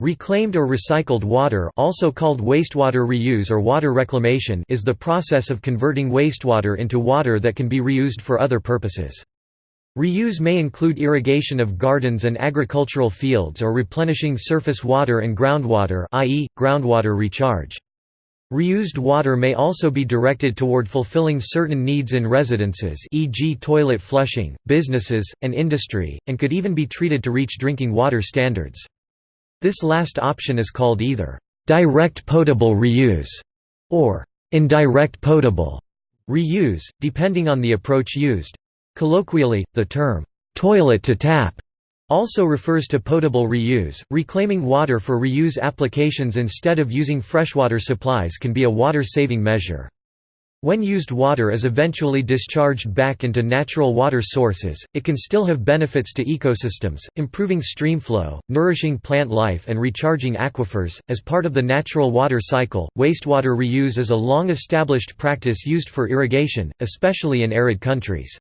Reclaimed or recycled water also called wastewater reuse or water reclamation is the process of converting wastewater into water that can be reused for other purposes. Reuse may include irrigation of gardens and agricultural fields or replenishing surface water and groundwater i.e., groundwater recharge. Reused water may also be directed toward fulfilling certain needs in residences e.g. toilet flushing, businesses, and industry, and could even be treated to reach drinking water standards. This last option is called either direct potable reuse or indirect potable reuse, depending on the approach used. Colloquially, the term toilet to tap also refers to potable reuse. Reclaiming water for reuse applications instead of using freshwater supplies can be a water saving measure. When used water is eventually discharged back into natural water sources, it can still have benefits to ecosystems, improving stream flow, nourishing plant life, and recharging aquifers. As part of the natural water cycle, wastewater reuse is a long established practice used for irrigation, especially in arid countries.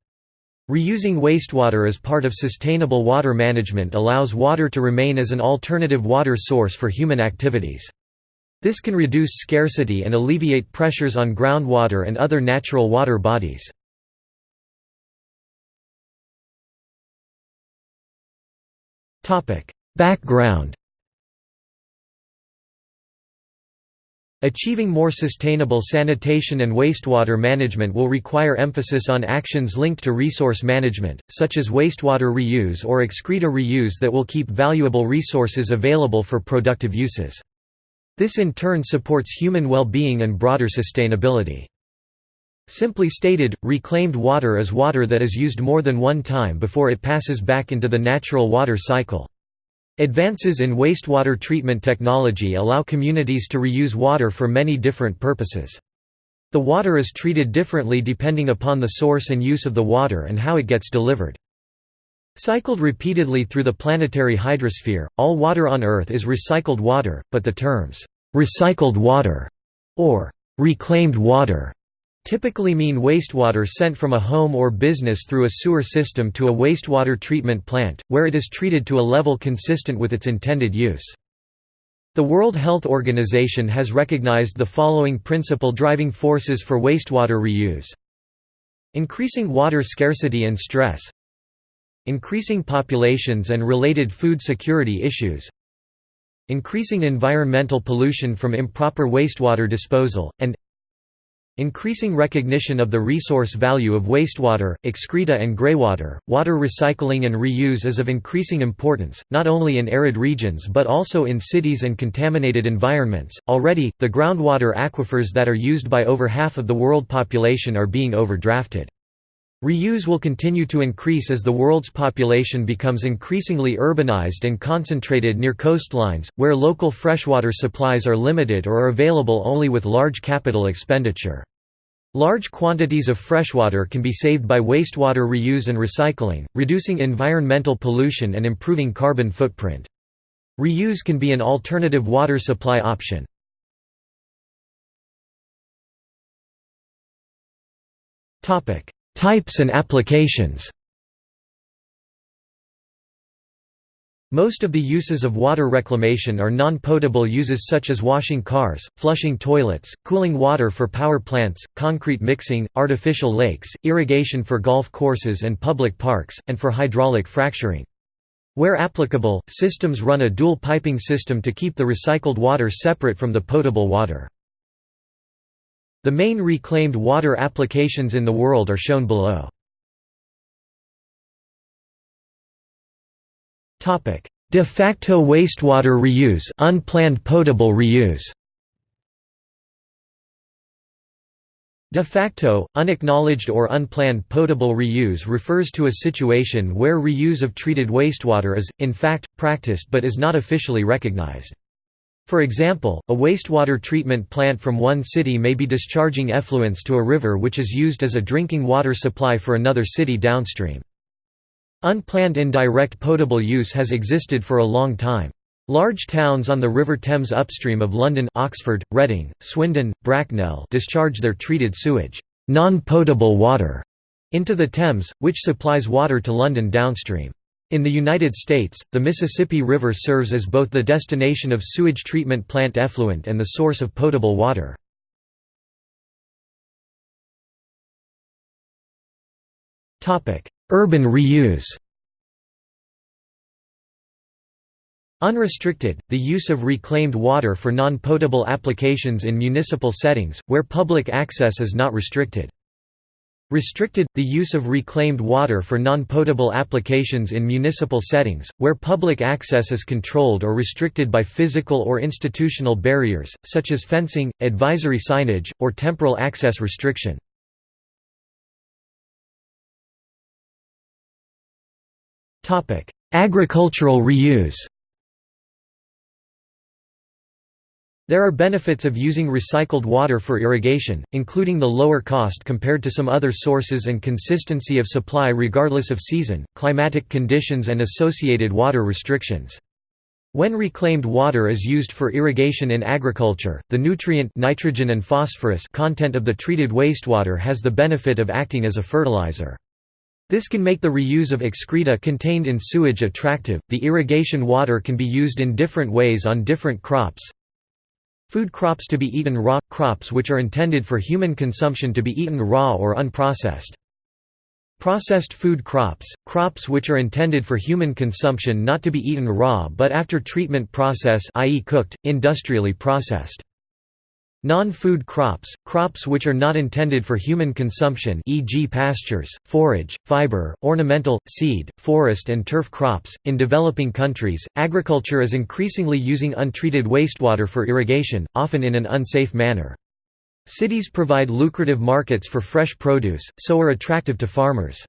Reusing wastewater as part of sustainable water management allows water to remain as an alternative water source for human activities. This can reduce scarcity and alleviate pressures on groundwater and other natural water bodies. Background Achieving more sustainable sanitation and wastewater management will require emphasis on actions linked to resource management, such as wastewater reuse or excreta reuse that will keep valuable resources available for productive uses. This in turn supports human well-being and broader sustainability. Simply stated, reclaimed water is water that is used more than one time before it passes back into the natural water cycle. Advances in wastewater treatment technology allow communities to reuse water for many different purposes. The water is treated differently depending upon the source and use of the water and how it gets delivered. Cycled repeatedly through the planetary hydrosphere, all water on Earth is recycled water, but the terms, "'recycled water' or "'reclaimed water' typically mean wastewater sent from a home or business through a sewer system to a wastewater treatment plant, where it is treated to a level consistent with its intended use. The World Health Organization has recognized the following principal driving forces for wastewater reuse. Increasing water scarcity and stress Increasing populations and related food security issues Increasing environmental pollution from improper wastewater disposal, and Increasing recognition of the resource value of wastewater, excreta and greywater. Water recycling and reuse is of increasing importance, not only in arid regions but also in cities and contaminated environments. Already, the groundwater aquifers that are used by over half of the world population are being overdrafted. Reuse will continue to increase as the world's population becomes increasingly urbanized and concentrated near coastlines, where local freshwater supplies are limited or are available only with large capital expenditure. Large quantities of freshwater can be saved by wastewater reuse and recycling, reducing environmental pollution and improving carbon footprint. Reuse can be an alternative water supply option. Topic: Types and applications Most of the uses of water reclamation are non-potable uses such as washing cars, flushing toilets, cooling water for power plants, concrete mixing, artificial lakes, irrigation for golf courses and public parks, and for hydraulic fracturing. Where applicable, systems run a dual piping system to keep the recycled water separate from the potable water. The main reclaimed water applications in the world are shown below. De facto wastewater reuse unplanned potable reuse De facto, unacknowledged or unplanned potable reuse refers to a situation where reuse of treated wastewater is, in fact, practiced but is not officially recognized. For example, a wastewater treatment plant from one city may be discharging effluents to a river which is used as a drinking water supply for another city downstream. Unplanned indirect potable use has existed for a long time. Large towns on the River Thames upstream of London Oxford, Reading, Swindon, Bracknell discharge their treated sewage non-potable water into the Thames, which supplies water to London downstream. In the United States, the Mississippi River serves as both the destination of sewage treatment plant effluent and the source of potable water. Urban reuse Unrestricted, the use of reclaimed water for non-potable applications in municipal settings, where public access is not restricted. Restricted, the use of reclaimed water for non-potable applications in municipal settings, where public access is controlled or restricted by physical or institutional barriers, such as fencing, advisory signage, or temporal access restriction. Agricultural reuse There are benefits of using recycled water for irrigation, including the lower cost compared to some other sources and consistency of supply regardless of season, climatic conditions and associated water restrictions. When reclaimed water is used for irrigation in agriculture, the nutrient nitrogen and phosphorus content of the treated wastewater has the benefit of acting as a fertilizer. This can make the reuse of excreta contained in sewage attractive. The irrigation water can be used in different ways on different crops, Food crops to be eaten raw – crops which are intended for human consumption to be eaten raw or unprocessed. Processed food crops – crops which are intended for human consumption not to be eaten raw but after treatment process i.e. cooked, industrially processed. Non-food crops, crops which are not intended for human consumption e.g. pastures, forage, fiber, ornamental, seed, forest and turf crops. In developing countries, agriculture is increasingly using untreated wastewater for irrigation, often in an unsafe manner. Cities provide lucrative markets for fresh produce, so are attractive to farmers.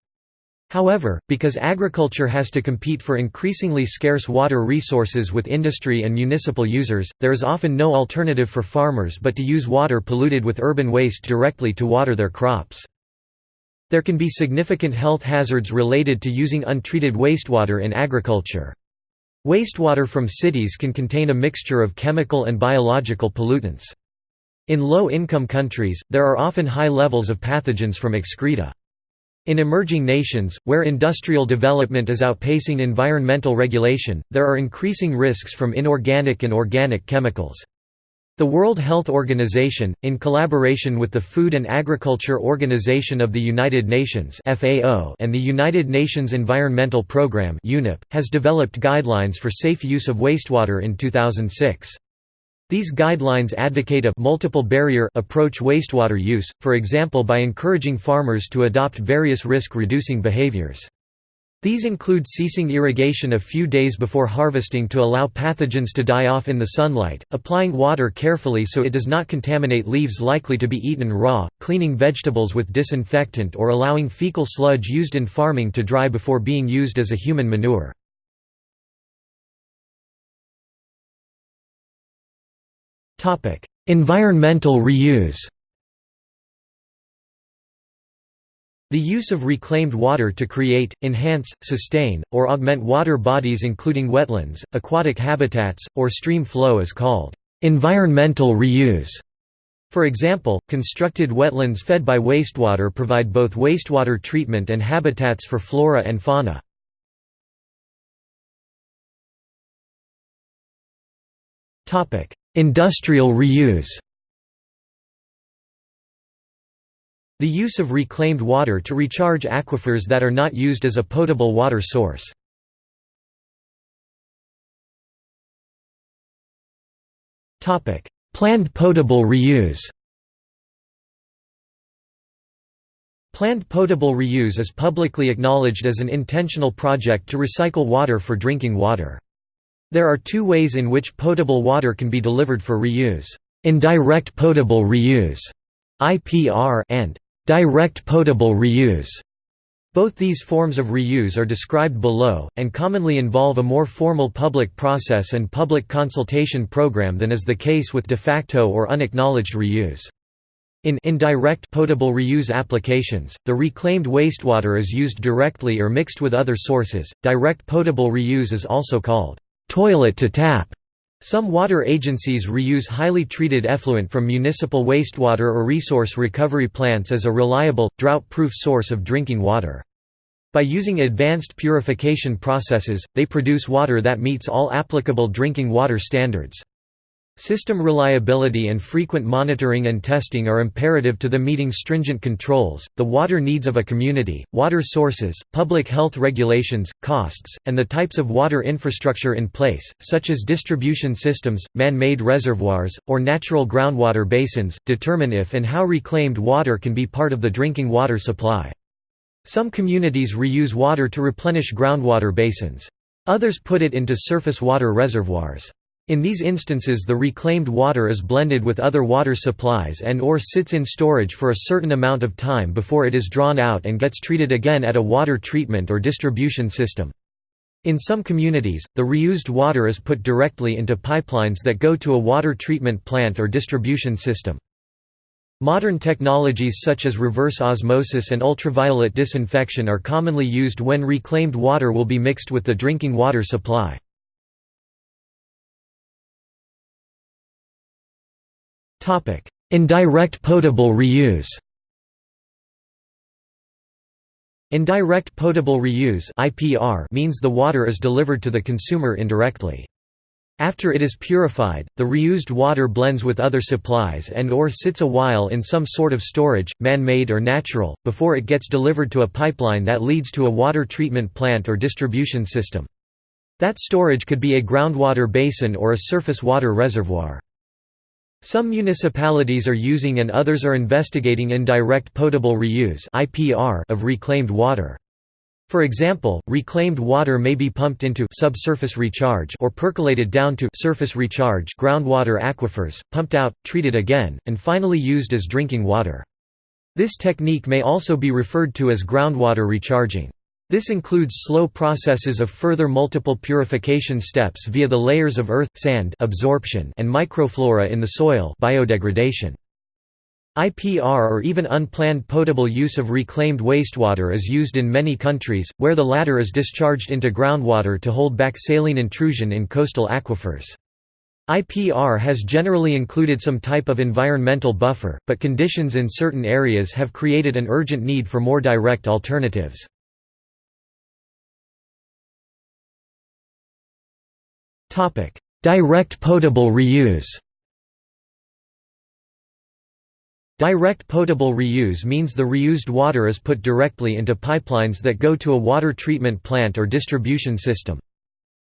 However, because agriculture has to compete for increasingly scarce water resources with industry and municipal users, there is often no alternative for farmers but to use water polluted with urban waste directly to water their crops. There can be significant health hazards related to using untreated wastewater in agriculture. Wastewater from cities can contain a mixture of chemical and biological pollutants. In low-income countries, there are often high levels of pathogens from excreta. In emerging nations, where industrial development is outpacing environmental regulation, there are increasing risks from inorganic and organic chemicals. The World Health Organization, in collaboration with the Food and Agriculture Organization of the United Nations and the United Nations Environmental Programme has developed guidelines for safe use of wastewater in 2006. These guidelines advocate a multiple barrier approach wastewater use, for example by encouraging farmers to adopt various risk-reducing behaviors. These include ceasing irrigation a few days before harvesting to allow pathogens to die off in the sunlight, applying water carefully so it does not contaminate leaves likely to be eaten raw, cleaning vegetables with disinfectant or allowing fecal sludge used in farming to dry before being used as a human manure. Topic: Environmental reuse. The use of reclaimed water to create, enhance, sustain, or augment water bodies including wetlands, aquatic habitats, or stream flow is called environmental reuse. For example, constructed wetlands fed by wastewater provide both wastewater treatment and habitats for flora and fauna. Industrial reuse The use of reclaimed water to recharge aquifers that are not used as a potable water source. Planned potable reuse Planned potable reuse is publicly acknowledged as an intentional project to recycle water for drinking water. There are two ways in which potable water can be delivered for reuse. Indirect potable reuse (IPR) and direct potable reuse. Both these forms of reuse are described below, and commonly involve a more formal public process and public consultation program than is the case with de facto or unacknowledged reuse. In indirect potable reuse applications, the reclaimed wastewater is used directly or mixed with other sources. Direct potable reuse is also called toilet to tap. Some water agencies reuse highly treated effluent from municipal wastewater or resource recovery plants as a reliable, drought-proof source of drinking water. By using advanced purification processes, they produce water that meets all applicable drinking water standards. System reliability and frequent monitoring and testing are imperative to the meeting stringent controls, the water needs of a community, water sources, public health regulations, costs, and the types of water infrastructure in place, such as distribution systems, man-made reservoirs, or natural groundwater basins, determine if and how reclaimed water can be part of the drinking water supply. Some communities reuse water to replenish groundwater basins. Others put it into surface water reservoirs. In these instances the reclaimed water is blended with other water supplies and or sits in storage for a certain amount of time before it is drawn out and gets treated again at a water treatment or distribution system. In some communities, the reused water is put directly into pipelines that go to a water treatment plant or distribution system. Modern technologies such as reverse osmosis and ultraviolet disinfection are commonly used when reclaimed water will be mixed with the drinking water supply. Indirect potable reuse Indirect potable reuse (IPR) means the water is delivered to the consumer indirectly. After it is purified, the reused water blends with other supplies and or sits a while in some sort of storage, man-made or natural, before it gets delivered to a pipeline that leads to a water treatment plant or distribution system. That storage could be a groundwater basin or a surface water reservoir. Some municipalities are using and others are investigating indirect potable reuse of reclaimed water. For example, reclaimed water may be pumped into subsurface recharge or percolated down to surface recharge groundwater aquifers, pumped out, treated again, and finally used as drinking water. This technique may also be referred to as groundwater recharging. This includes slow processes of further multiple purification steps via the layers of earth sand absorption and microflora in the soil biodegradation. IPR or even unplanned potable use of reclaimed wastewater is used in many countries, where the latter is discharged into groundwater to hold back saline intrusion in coastal aquifers. IPR has generally included some type of environmental buffer, but conditions in certain areas have created an urgent need for more direct alternatives. Direct potable reuse Direct potable reuse means the reused water is put directly into pipelines that go to a water treatment plant or distribution system.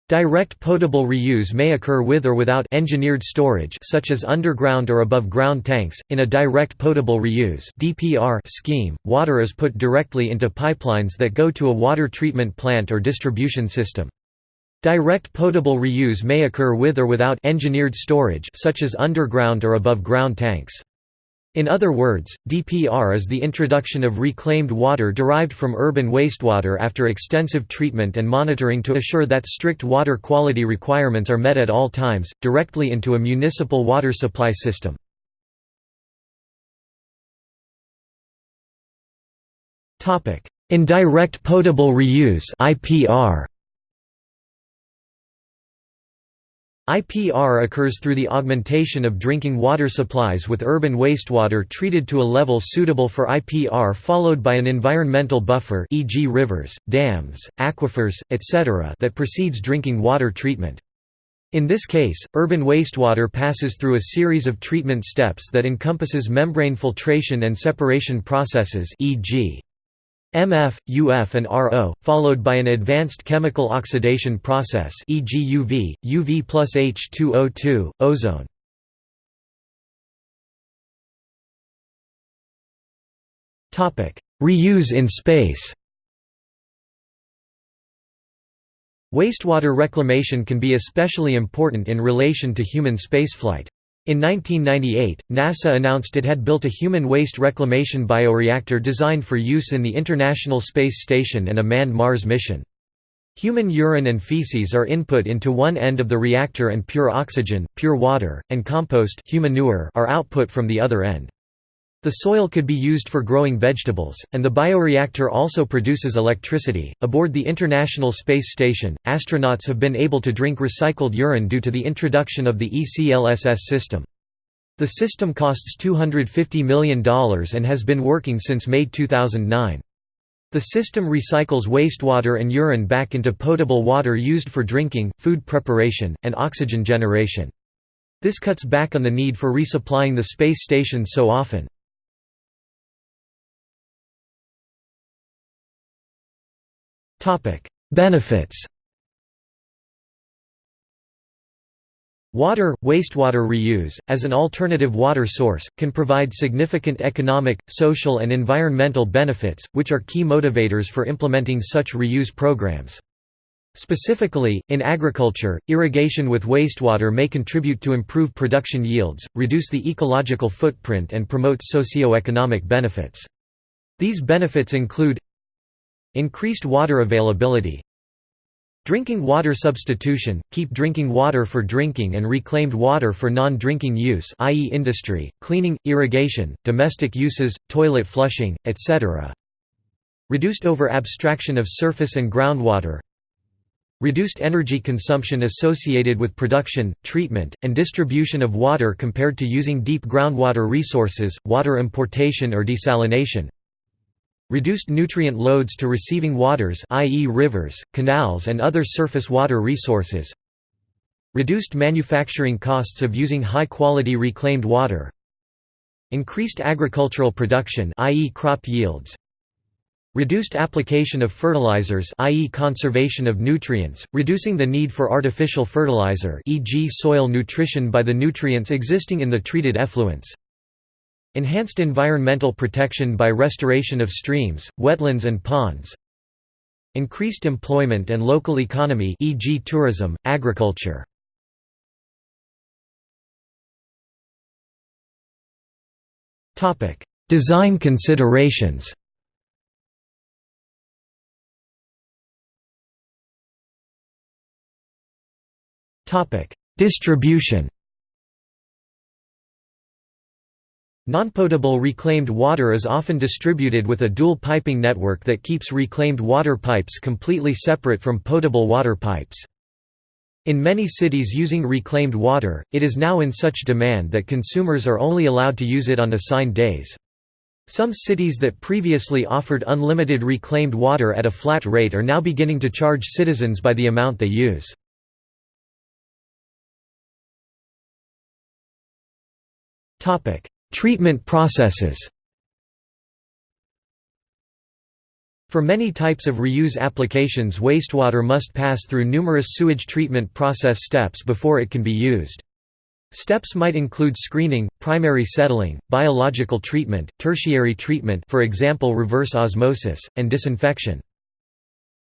Direct potable reuse may occur with or without engineered storage such as underground or above ground tanks. In a direct potable reuse (DPR) scheme, water is put directly into pipelines that go to a water treatment plant or distribution system. Direct potable reuse may occur with or without engineered storage such as underground or above ground tanks. In other words, DPR is the introduction of reclaimed water derived from urban wastewater after extensive treatment and monitoring to assure that strict water quality requirements are met at all times, directly into a municipal water supply system. Indirect potable reuse IPR IPR occurs through the augmentation of drinking water supplies with urban wastewater treated to a level suitable for IPR followed by an environmental buffer e.g. rivers, dams, aquifers, etc. that precedes drinking water treatment. In this case, urban wastewater passes through a series of treatment steps that encompasses membrane filtration and separation processes e.g. MF, UF and RO, followed by an advanced chemical oxidation process e.g. UV, UV plus H2O2, ozone. Reuse in space Wastewater reclamation can be especially important in relation to human spaceflight. In 1998, NASA announced it had built a human waste reclamation bioreactor designed for use in the International Space Station and a manned Mars mission. Human urine and feces are input into one end of the reactor and pure oxygen, pure water, and compost human manure are output from the other end. The soil could be used for growing vegetables, and the bioreactor also produces electricity. Aboard the International Space Station, astronauts have been able to drink recycled urine due to the introduction of the ECLSS system. The system costs $250 million and has been working since May 2009. The system recycles wastewater and urine back into potable water used for drinking, food preparation, and oxygen generation. This cuts back on the need for resupplying the space station so often. Benefits Water, wastewater reuse, as an alternative water source, can provide significant economic, social and environmental benefits, which are key motivators for implementing such reuse programs. Specifically, in agriculture, irrigation with wastewater may contribute to improve production yields, reduce the ecological footprint and promote socio-economic benefits. These benefits include Increased water availability Drinking water substitution – keep drinking water for drinking and reclaimed water for non-drinking use i.e. industry, cleaning, irrigation, domestic uses, toilet flushing, etc. Reduced over-abstraction of surface and groundwater Reduced energy consumption associated with production, treatment, and distribution of water compared to using deep groundwater resources, water importation or desalination Reduced nutrient loads to receiving waters i.e. rivers, canals and other surface water resources Reduced manufacturing costs of using high-quality reclaimed water Increased agricultural production i.e. crop yields Reduced application of fertilizers i.e. conservation of nutrients, reducing the need for artificial fertilizer e.g. soil nutrition by the nutrients existing in the treated effluents Enhanced environmental protection by restoration of streams, wetlands and ponds Increased employment and local economy e.g. tourism, agriculture. Design considerations. Distribution Nonpotable reclaimed water is often distributed with a dual piping network that keeps reclaimed water pipes completely separate from potable water pipes. In many cities using reclaimed water, it is now in such demand that consumers are only allowed to use it on assigned days. Some cities that previously offered unlimited reclaimed water at a flat rate are now beginning to charge citizens by the amount they use. Topic: Treatment processes For many types of reuse applications wastewater must pass through numerous sewage treatment process steps before it can be used. Steps might include screening, primary settling, biological treatment, tertiary treatment for example reverse osmosis, and disinfection.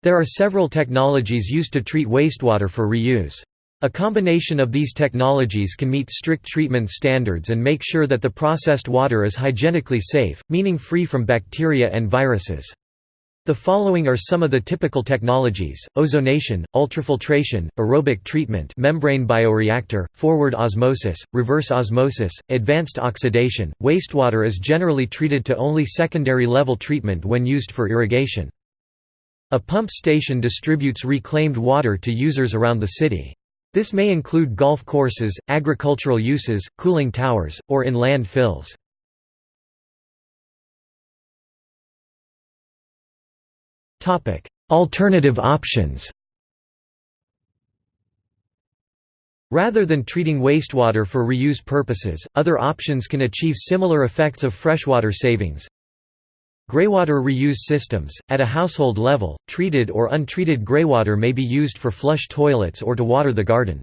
There are several technologies used to treat wastewater for reuse. A combination of these technologies can meet strict treatment standards and make sure that the processed water is hygienically safe, meaning free from bacteria and viruses. The following are some of the typical technologies, ozonation, ultrafiltration, aerobic treatment membrane bioreactor, forward osmosis, reverse osmosis, advanced oxidation. Wastewater is generally treated to only secondary level treatment when used for irrigation. A pump station distributes reclaimed water to users around the city. This may include golf courses, agricultural uses, cooling towers, or in land fills. Alternative options Rather than treating wastewater for reuse purposes, other options can achieve similar effects of freshwater savings. Greywater reuse systems – At a household level, treated or untreated greywater may be used for flush toilets or to water the garden.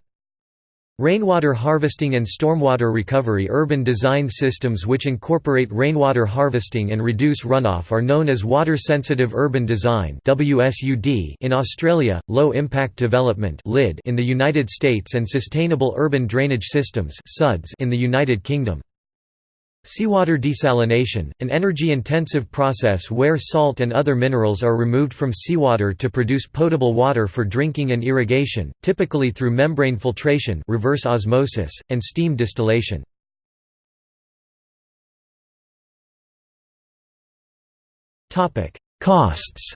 Rainwater harvesting and stormwater recovery urban design systems which incorporate rainwater harvesting and reduce runoff are known as water-sensitive urban design in Australia, low-impact development in the United States and sustainable urban drainage systems in the United Kingdom. Seawater desalination, an energy-intensive process where salt and other minerals are removed from seawater to produce potable water for drinking and irrigation, typically through membrane filtration reverse osmosis, and steam distillation. Costs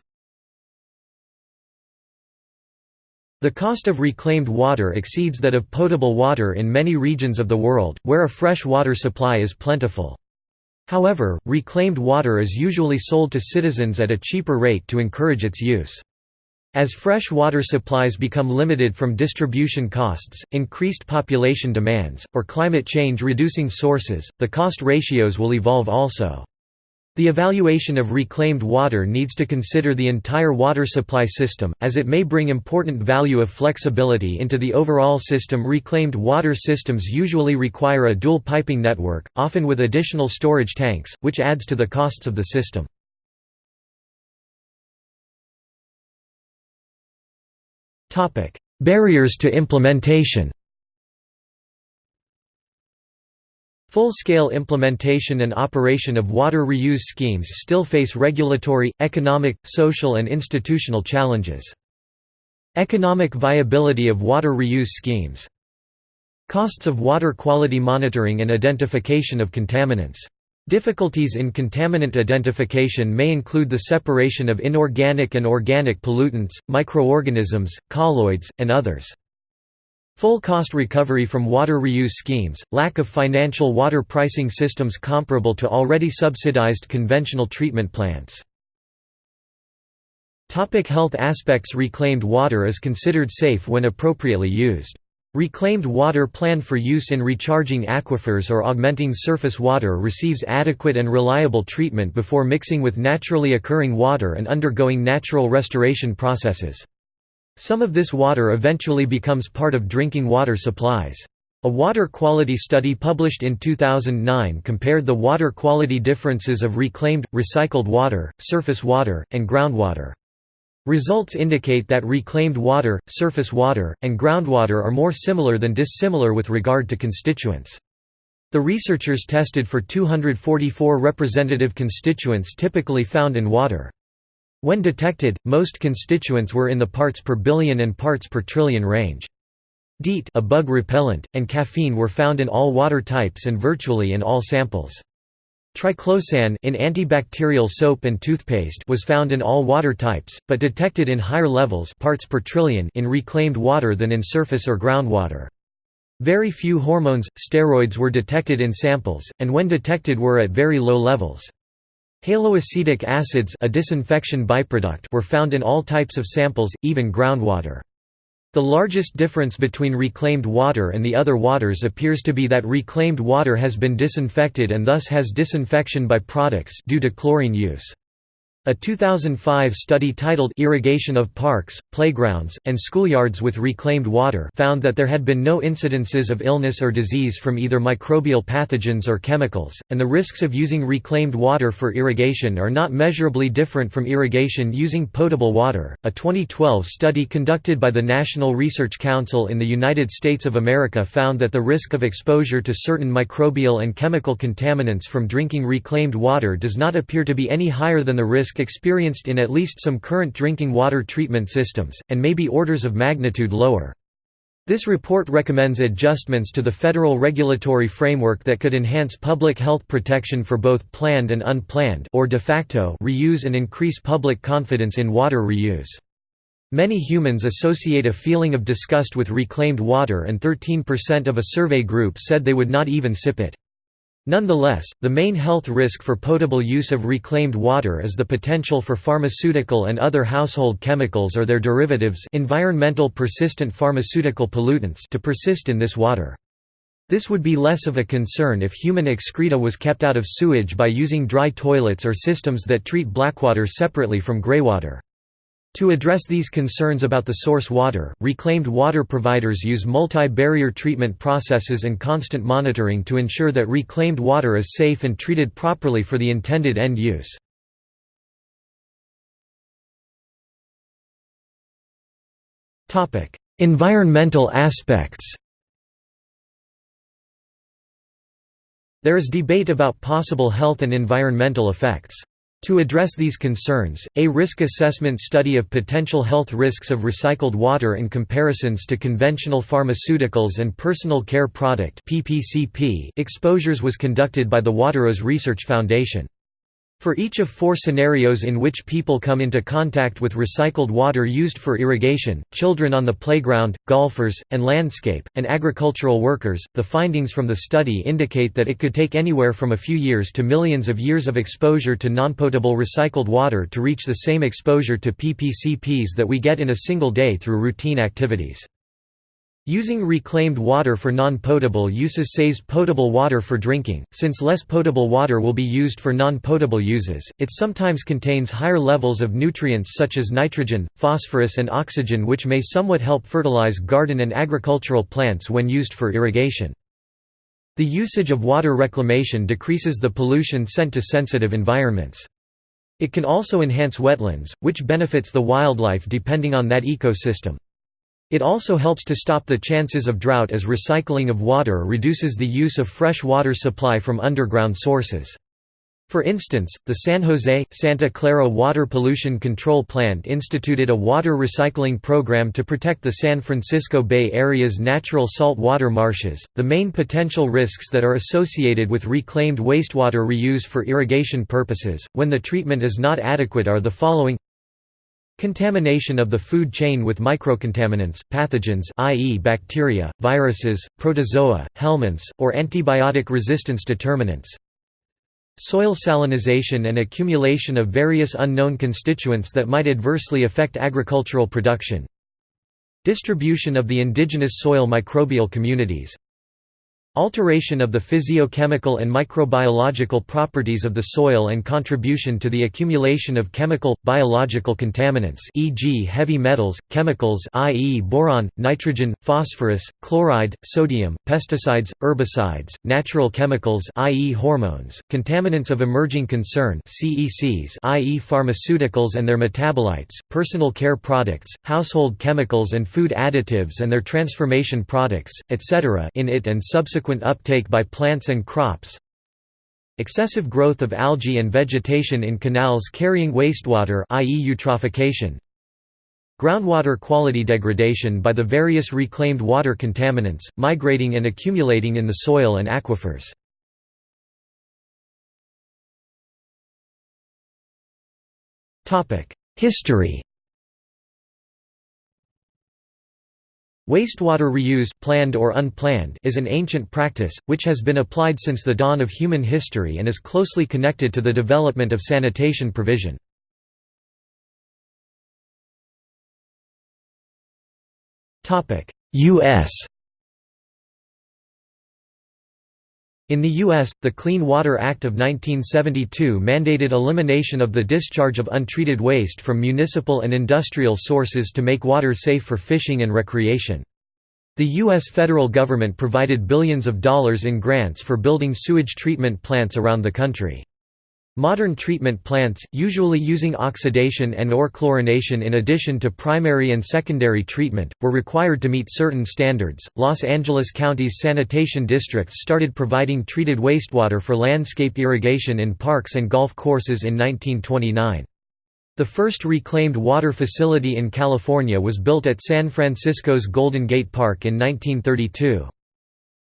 The cost of reclaimed water exceeds that of potable water in many regions of the world, where a fresh water supply is plentiful. However, reclaimed water is usually sold to citizens at a cheaper rate to encourage its use. As fresh water supplies become limited from distribution costs, increased population demands, or climate change reducing sources, the cost ratios will evolve also. The evaluation of reclaimed water needs to consider the entire water supply system, as it may bring important value of flexibility into the overall system. Reclaimed water systems usually require a dual piping network, often with additional storage tanks, which adds to the costs of the system. Barriers to implementation Full-scale implementation and operation of water reuse schemes still face regulatory, economic, social and institutional challenges. Economic viability of water reuse schemes Costs of water quality monitoring and identification of contaminants. Difficulties in contaminant identification may include the separation of inorganic and organic pollutants, microorganisms, colloids, and others. Full cost recovery from water reuse schemes, lack of financial water pricing systems comparable to already subsidized conventional treatment plants. Topic health aspects Reclaimed water is considered safe when appropriately used. Reclaimed water planned for use in recharging aquifers or augmenting surface water receives adequate and reliable treatment before mixing with naturally occurring water and undergoing natural restoration processes. Some of this water eventually becomes part of drinking water supplies. A water quality study published in 2009 compared the water quality differences of reclaimed, recycled water, surface water, and groundwater. Results indicate that reclaimed water, surface water, and groundwater are more similar than dissimilar with regard to constituents. The researchers tested for 244 representative constituents typically found in water. When detected, most constituents were in the parts per billion and parts per trillion range. DEET a bug repellent, and caffeine were found in all water types and virtually in all samples. Triclosan in antibacterial soap and toothpaste was found in all water types, but detected in higher levels parts per trillion in reclaimed water than in surface or groundwater. Very few hormones, steroids were detected in samples, and when detected were at very low levels. Haloacetic acids a disinfection byproduct were found in all types of samples, even groundwater. The largest difference between reclaimed water and the other waters appears to be that reclaimed water has been disinfected and thus has disinfection by products due to chlorine use. A 2005 study titled Irrigation of Parks, Playgrounds, and Schoolyards with Reclaimed Water found that there had been no incidences of illness or disease from either microbial pathogens or chemicals, and the risks of using reclaimed water for irrigation are not measurably different from irrigation using potable water. A 2012 study conducted by the National Research Council in the United States of America found that the risk of exposure to certain microbial and chemical contaminants from drinking reclaimed water does not appear to be any higher than the risk risk experienced in at least some current drinking water treatment systems, and may be orders of magnitude lower. This report recommends adjustments to the federal regulatory framework that could enhance public health protection for both planned and unplanned or de facto reuse and increase public confidence in water reuse. Many humans associate a feeling of disgust with reclaimed water and 13% of a survey group said they would not even sip it. Nonetheless, the main health risk for potable use of reclaimed water is the potential for pharmaceutical and other household chemicals or their derivatives environmental persistent pharmaceutical pollutants to persist in this water. This would be less of a concern if human excreta was kept out of sewage by using dry toilets or systems that treat blackwater separately from greywater. To address these concerns about the source water, reclaimed water providers use multi-barrier treatment processes and constant monitoring to ensure that reclaimed water is safe and treated properly for the intended end use. environmental aspects There is debate about possible health and environmental effects. To address these concerns, a risk assessment study of potential health risks of recycled water in comparisons to conventional pharmaceuticals and personal care product exposures was conducted by the WateReuse Research Foundation. For each of four scenarios in which people come into contact with recycled water used for irrigation, children on the playground, golfers, and landscape, and agricultural workers, the findings from the study indicate that it could take anywhere from a few years to millions of years of exposure to nonpotable recycled water to reach the same exposure to PPCPs that we get in a single day through routine activities. Using reclaimed water for non-potable uses saves potable water for drinking, since less potable water will be used for non-potable uses. It sometimes contains higher levels of nutrients such as nitrogen, phosphorus and oxygen which may somewhat help fertilize garden and agricultural plants when used for irrigation. The usage of water reclamation decreases the pollution sent to sensitive environments. It can also enhance wetlands, which benefits the wildlife depending on that ecosystem. It also helps to stop the chances of drought as recycling of water reduces the use of fresh water supply from underground sources. For instance, the San Jose, Santa Clara Water Pollution Control Plant instituted a water recycling program to protect the San Francisco Bay Area's natural salt water marshes. The main potential risks that are associated with reclaimed wastewater reuse for irrigation purposes, when the treatment is not adequate, are the following Contamination of the food chain with microcontaminants, pathogens i.e. bacteria, viruses, protozoa, helminths, or antibiotic resistance determinants. Soil salinization and accumulation of various unknown constituents that might adversely affect agricultural production. Distribution of the indigenous soil microbial communities, Alteration of the physiochemical and microbiological properties of the soil and contribution to the accumulation of chemical, biological contaminants e.g. heavy metals, chemicals i.e. boron, nitrogen, phosphorus, chloride, sodium, pesticides, herbicides, natural chemicals i.e. hormones, contaminants of emerging concern CECs i.e. pharmaceuticals and their metabolites, personal care products, household chemicals and food additives and their transformation products, etc. in it and subsequent subsequent uptake by plants and crops excessive growth of algae and vegetation in canals carrying wastewater i.e. eutrophication groundwater quality degradation by the various reclaimed water contaminants, migrating and accumulating in the soil and aquifers. History Wastewater reuse planned or unplanned is an ancient practice, which has been applied since the dawn of human history and is closely connected to the development of sanitation provision. U.S. In the U.S., the Clean Water Act of 1972 mandated elimination of the discharge of untreated waste from municipal and industrial sources to make water safe for fishing and recreation. The U.S. federal government provided billions of dollars in grants for building sewage treatment plants around the country. Modern treatment plants, usually using oxidation and or chlorination in addition to primary and secondary treatment, were required to meet certain standards. Los Angeles County's sanitation districts started providing treated wastewater for landscape irrigation in parks and golf courses in 1929. The first reclaimed water facility in California was built at San Francisco's Golden Gate Park in 1932.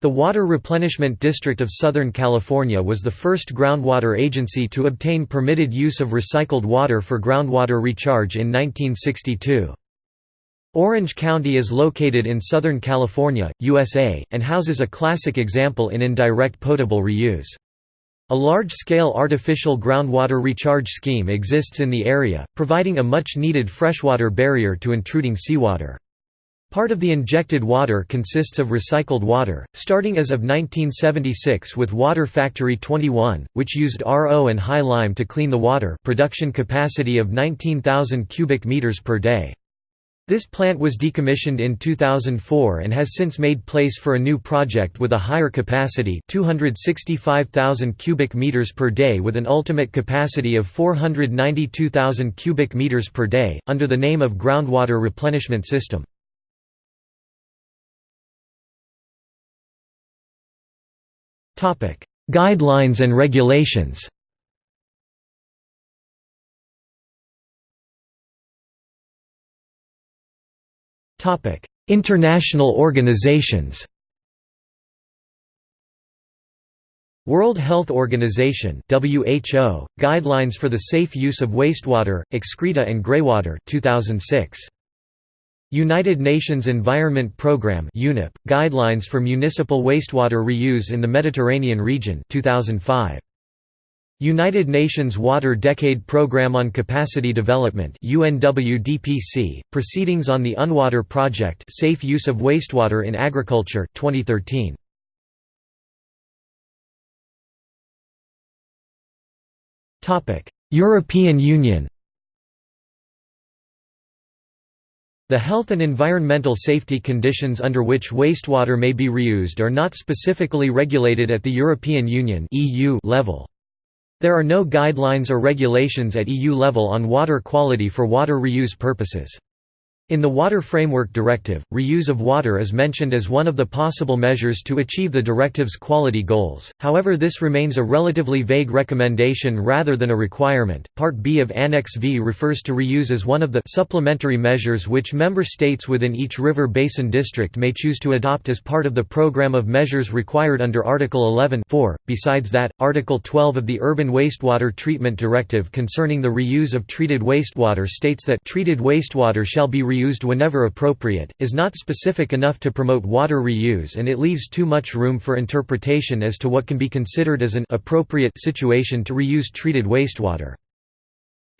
The Water Replenishment District of Southern California was the first groundwater agency to obtain permitted use of recycled water for groundwater recharge in 1962. Orange County is located in Southern California, USA, and houses a classic example in indirect potable reuse. A large-scale artificial groundwater recharge scheme exists in the area, providing a much-needed freshwater barrier to intruding seawater. Part of the injected water consists of recycled water, starting as of 1976 with Water Factory 21, which used RO and high lime to clean the water production capacity of 19,000 cubic meters per day. This plant was decommissioned in 2004 and has since made place for a new project with a higher capacity 265,000 cubic meters per day with an ultimate capacity of 492,000 cubic meters per day, under the name of Groundwater Replenishment System. Guidelines and regulations. International organizations. World Health Organization WHO Guidelines for the Safe Use of Wastewater, Excreta and Greywater 2006 United Nations Environment Programme UNEP Guidelines for Municipal Wastewater Reuse in the Mediterranean Region 2005 United Nations Water Decade Programme on Capacity Development UNWDPC Proceedings on the UNWater Project Safe Use of Wastewater in Agriculture 2013 European Union The health and environmental safety conditions under which wastewater may be reused are not specifically regulated at the European Union level. There are no guidelines or regulations at EU level on water quality for water reuse purposes. In the Water Framework Directive, reuse of water is mentioned as one of the possible measures to achieve the directive's quality goals, however, this remains a relatively vague recommendation rather than a requirement. Part B of Annex V refers to reuse as one of the supplementary measures which member states within each river basin district may choose to adopt as part of the program of measures required under Article 11 4. Besides that, Article 12 of the Urban Wastewater Treatment Directive concerning the reuse of treated wastewater states that treated wastewater shall be reused whenever appropriate, is not specific enough to promote water reuse and it leaves too much room for interpretation as to what can be considered as an appropriate situation to reuse treated wastewater.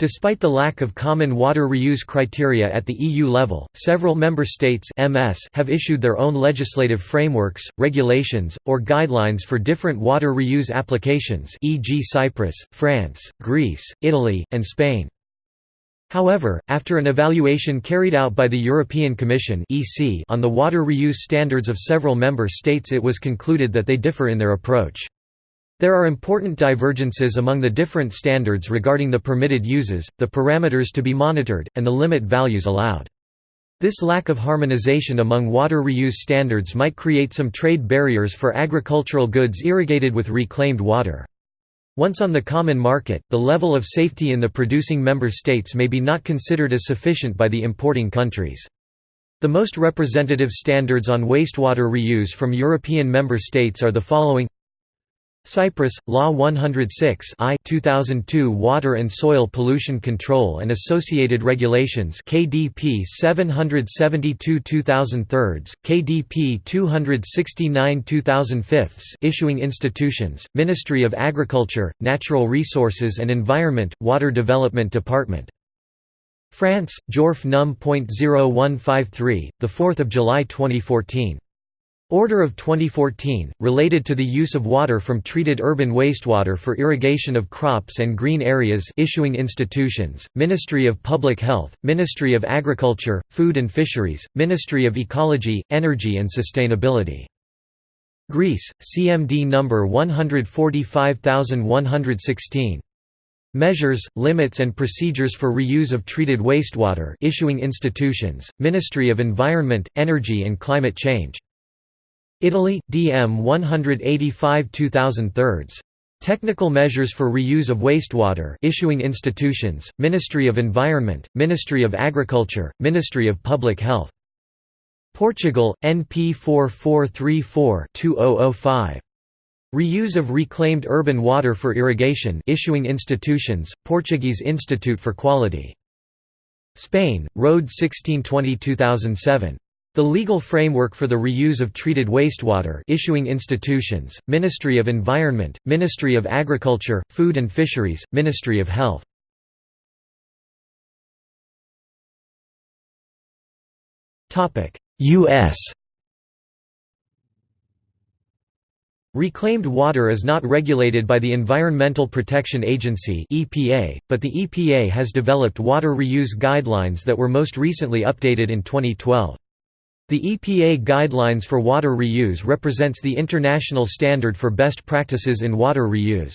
Despite the lack of common water reuse criteria at the EU level, several member states MS have issued their own legislative frameworks, regulations, or guidelines for different water reuse applications e.g. Cyprus, France, Greece, Italy, and Spain. However, after an evaluation carried out by the European Commission on the water reuse standards of several member states it was concluded that they differ in their approach. There are important divergences among the different standards regarding the permitted uses, the parameters to be monitored, and the limit values allowed. This lack of harmonization among water reuse standards might create some trade barriers for agricultural goods irrigated with reclaimed water. Once on the common market, the level of safety in the producing member states may be not considered as sufficient by the importing countries. The most representative standards on wastewater reuse from European member states are the following Cyprus, Law 106 I 2002 Water and Soil Pollution Control and Associated Regulations KDP 772 2003, KDP 269 2005 Issuing institutions, Ministry of Agriculture, Natural Resources and Environment, Water Development Department. France, JORF Num. 0153, 4 July 2014. Order of 2014, related to the use of water from treated urban wastewater for irrigation of crops and green areas issuing institutions, Ministry of Public Health, Ministry of Agriculture, Food and Fisheries, Ministry of Ecology, Energy and Sustainability. Greece, CMD number 145116. Measures, limits and procedures for reuse of treated wastewater issuing institutions, Ministry of Environment, Energy and Climate Change. Italy, DM 185 2003. Technical measures for reuse of wastewater issuing institutions, Ministry of Environment, Ministry of Agriculture, Ministry of Public Health. Portugal, NP 4434-2005. Reuse of reclaimed urban water for irrigation issuing institutions, Portuguese Institute for Quality. Spain, Road 1620-2007. The legal framework for the reuse of treated wastewater issuing institutions, Ministry of Environment, Ministry of Agriculture, Food and Fisheries, Ministry of Health. U.S. Reclaimed water is not regulated by the Environmental Protection Agency (EPA), but the EPA has developed water reuse guidelines that were most recently updated in 2012. The EPA Guidelines for Water Reuse represents the international standard for best practices in water reuse.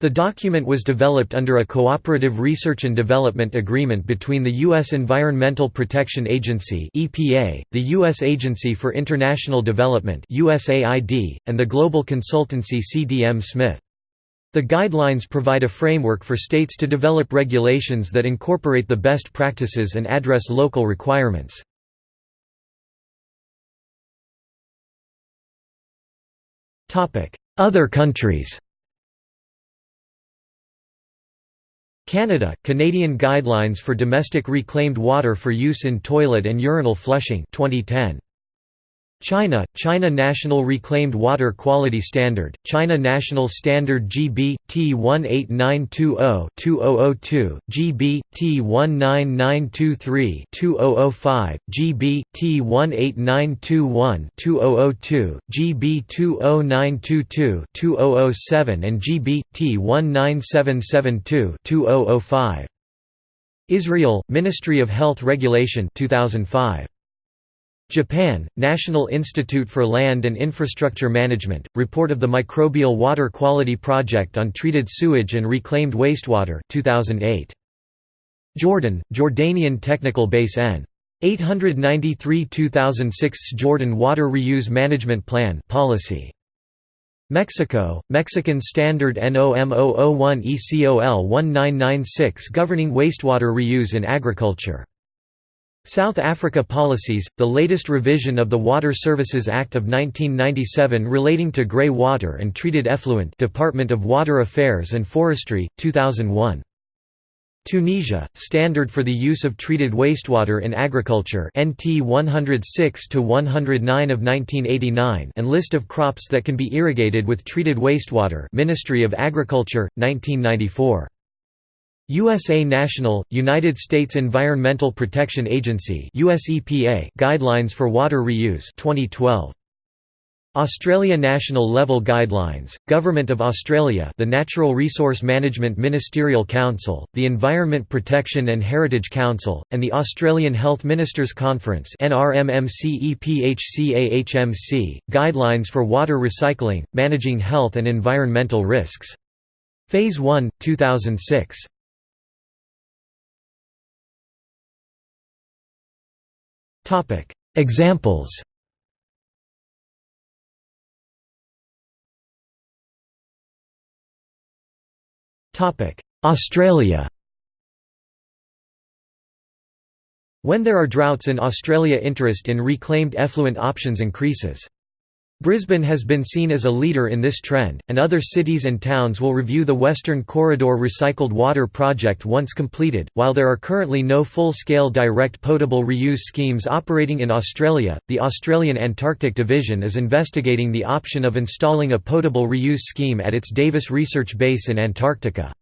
The document was developed under a cooperative research and development agreement between the U.S. Environmental Protection Agency (EPA), the U.S. Agency for International Development (USAID), and the global consultancy CDM Smith. The guidelines provide a framework for states to develop regulations that incorporate the best practices and address local requirements. Other countries Canada – Canadian Guidelines for Domestic Reclaimed Water for Use in Toilet and Urinal Flushing 2010. China – China National Reclaimed Water Quality Standard, China National Standard GB, T18920-2002, GB, T19923-2005, GB, T18921-2002, GB 20922-2007 and GB, T19772-2005. Israel – Ministry of Health Regulation 2005. Japan, National Institute for Land and Infrastructure Management, report of the Microbial Water Quality Project on Treated Sewage and Reclaimed Wastewater 2008. Jordan, Jordanian Technical Base N. 893-2006 Jordan Water Reuse Management Plan policy. Mexico, Mexican Standard NOM 001 ECOL 1996 governing wastewater reuse in agriculture. South Africa policies, the latest revision of the Water Services Act of 1997 relating to grey water and treated effluent Department of Water Affairs and Forestry, 2001. Tunisia, Standard for the Use of Treated Wastewater in Agriculture NT 106-109 of 1989 and List of crops that can be irrigated with treated wastewater Ministry of Agriculture, 1994. USA National, United States Environmental Protection Agency Guidelines for Water Reuse 2012. Australia National Level Guidelines, Government of Australia the Natural Resource Management Ministerial Council, the Environment Protection and Heritage Council, and the Australian Health Ministers Conference Guidelines for Water Recycling, Managing Health and Environmental Risks. Phase 1, 2006. Examples. Australia. When there are droughts in Australia interest in reclaimed effluent options increases. Brisbane has been seen as a leader in this trend, and other cities and towns will review the Western Corridor Recycled Water Project once completed. While there are currently no full scale direct potable reuse schemes operating in Australia, the Australian Antarctic Division is investigating the option of installing a potable reuse scheme at its Davis Research Base in Antarctica.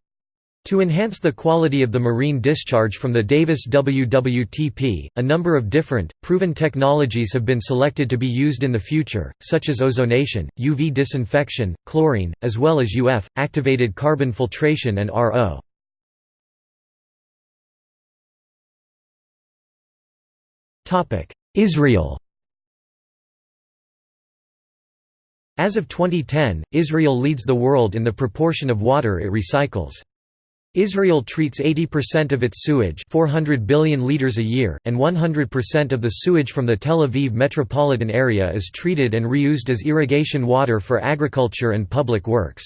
To enhance the quality of the marine discharge from the Davis WWTP, a number of different, proven technologies have been selected to be used in the future, such as ozonation, UV disinfection, chlorine, as well as UF, activated carbon filtration and RO. Israel As of 2010, Israel leads the world in the proportion of water it recycles. Israel treats 80% of its sewage 400 billion liters a year, and 100% of the sewage from the Tel Aviv metropolitan area is treated and reused as irrigation water for agriculture and public works.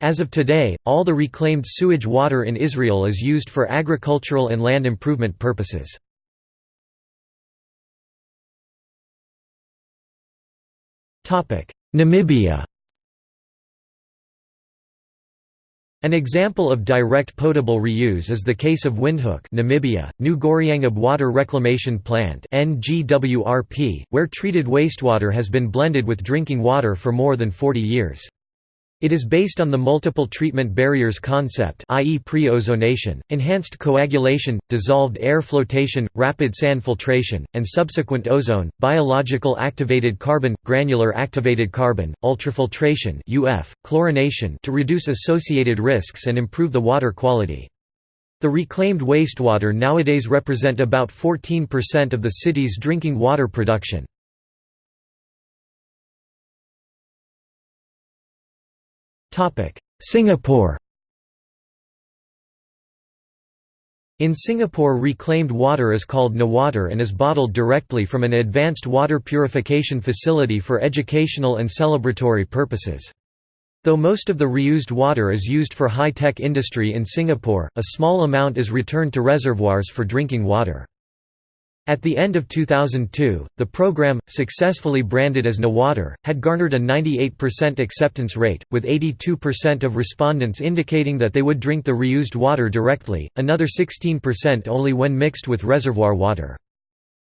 As of today, all the reclaimed sewage water in Israel is used for agricultural and land improvement purposes. Namibia An example of direct potable reuse is the case of Windhoek Namibia, New Goriangab Water Reclamation Plant NGWRP, where treated wastewater has been blended with drinking water for more than 40 years. It is based on the multiple treatment barriers concept i.e. pre-ozonation, enhanced coagulation, dissolved air flotation, rapid sand filtration, and subsequent ozone, biological activated carbon, granular activated carbon, ultrafiltration UF, chlorination to reduce associated risks and improve the water quality. The reclaimed wastewater nowadays represent about 14% of the city's drinking water production. Singapore In Singapore reclaimed water is called Newater and is bottled directly from an advanced water purification facility for educational and celebratory purposes. Though most of the reused water is used for high-tech industry in Singapore, a small amount is returned to reservoirs for drinking water. At the end of 2002, the program, successfully branded as NEWater, had garnered a 98% acceptance rate, with 82% of respondents indicating that they would drink the reused water directly, another 16% only when mixed with reservoir water.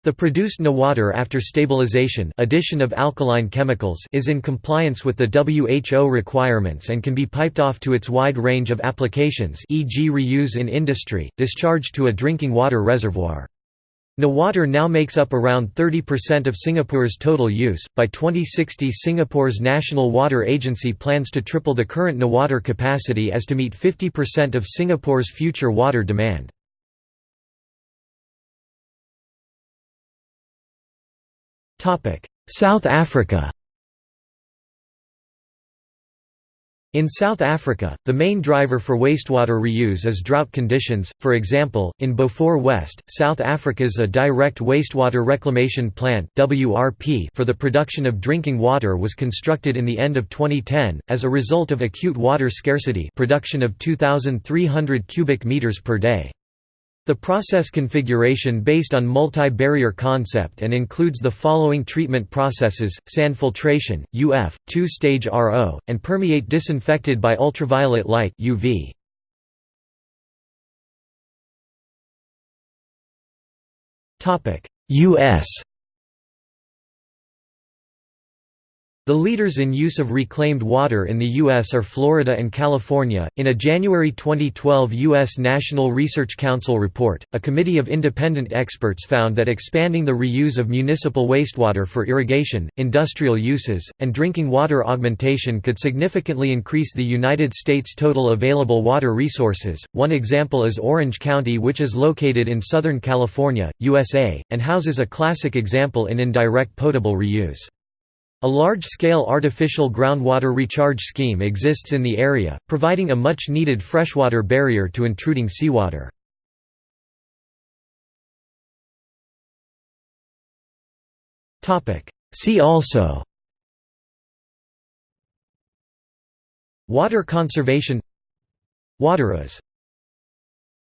The produced NEWater after stabilization addition of alkaline chemicals is in compliance with the WHO requirements and can be piped off to its wide range of applications e.g. reuse in industry, discharge to a drinking water reservoir. NEWater now makes up around 30% of Singapore's total use. By 2060, Singapore's National Water Agency plans to triple the current NEWater capacity as to meet 50% of Singapore's future water demand. South Africa In South Africa, the main driver for wastewater reuse is drought conditions, for example, in Beaufort West, South Africa's a direct wastewater reclamation plant for the production of drinking water was constructed in the end of 2010, as a result of acute water scarcity production of 2,300 cubic meters per day. The process configuration based on multi-barrier concept and includes the following treatment processes, sand filtration, UF, two-stage RO, and permeate disinfected by ultraviolet light UV. US The leaders in use of reclaimed water in the U.S. are Florida and California. In a January 2012 U.S. National Research Council report, a committee of independent experts found that expanding the reuse of municipal wastewater for irrigation, industrial uses, and drinking water augmentation could significantly increase the United States' total available water resources. One example is Orange County, which is located in Southern California, USA, and houses a classic example in indirect potable reuse. A large-scale artificial groundwater recharge scheme exists in the area, providing a much-needed freshwater barrier to intruding seawater. See also Water conservation WateReuse